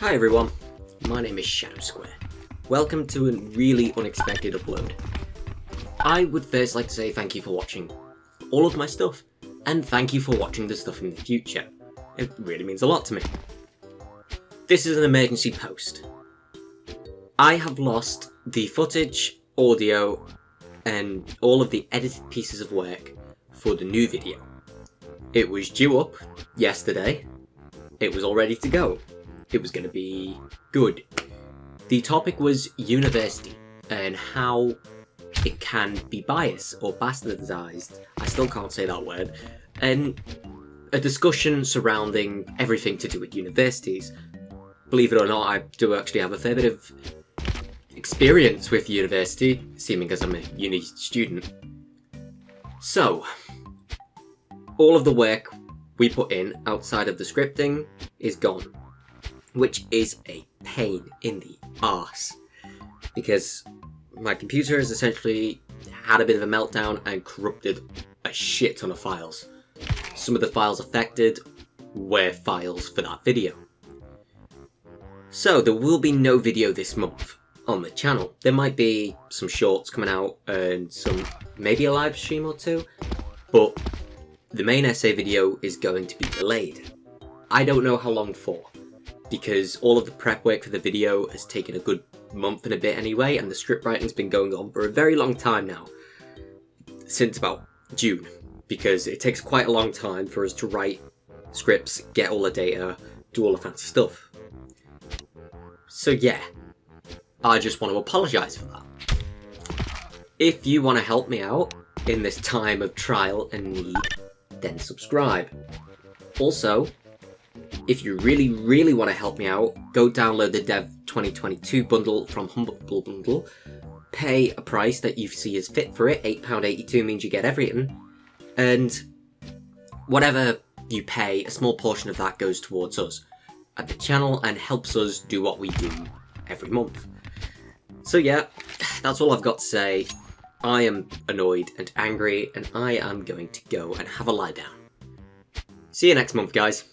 Hi everyone, my name is Shadow Square. Welcome to a really unexpected upload. I would first like to say thank you for watching all of my stuff, and thank you for watching the stuff in the future. It really means a lot to me. This is an emergency post. I have lost the footage, audio, and all of the edited pieces of work for the new video. It was due up yesterday, it was all ready to go. It was going to be good. The topic was university and how it can be biased or bastardized. I still can't say that word. And a discussion surrounding everything to do with universities. Believe it or not, I do actually have a fair bit of experience with university, seeming as I'm a uni student. So, all of the work we put in outside of the scripting is gone, which is a pain in the ass because my computer has essentially had a bit of a meltdown and corrupted a shit ton of files. Some of the files affected were files for that video. So there will be no video this month on the channel. There might be some shorts coming out and some maybe a live stream or two, but the main essay video is going to be delayed. I don't know how long for, because all of the prep work for the video has taken a good month and a bit anyway, and the script writing's been going on for a very long time now, since about June, because it takes quite a long time for us to write scripts, get all the data, do all the fancy stuff. So yeah, I just want to apologise for that. If you want to help me out in this time of trial and need, then subscribe. Also, if you really, really want to help me out, go download the Dev 2022 bundle from Humble Bundle, pay a price that you see is fit for it, £8.82 means you get everything, and whatever you pay, a small portion of that goes towards us at the channel and helps us do what we do every month. So yeah, that's all I've got to say. I am annoyed and angry, and I am going to go and have a lie down. See you next month, guys.